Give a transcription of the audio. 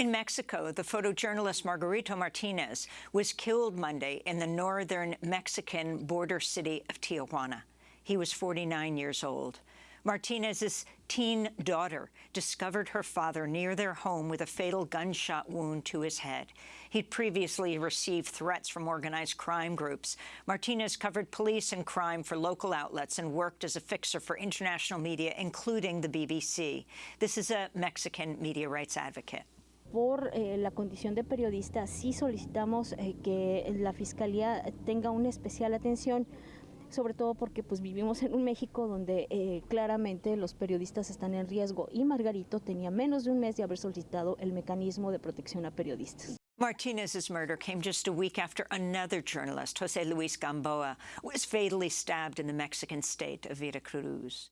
In Mexico, the photojournalist Margarito Martinez was killed Monday in the northern Mexican border city of Tijuana. He was 49 years old. Martinez's teen daughter discovered her father near their home with a fatal gunshot wound to his head. He'd previously received threats from organized crime groups. Martinez covered police and crime for local outlets and worked as a fixer for international media, including the BBC. This is a Mexican media rights advocate. Por eh, la condición de periodista, sí solicitamos eh, que la Fiscalía tenga una especial atención, sobre todo porque pues vivimos en un México donde eh, claramente los periodistas están en riesgo y Margarito tenía menos de un mes de haber solicitado el mecanismo de protección a periodistas. Martinez's murder came just a week after another journalist, Jose Luis Gamboa, was fatally stabbed in the Mexican state of Veracruz.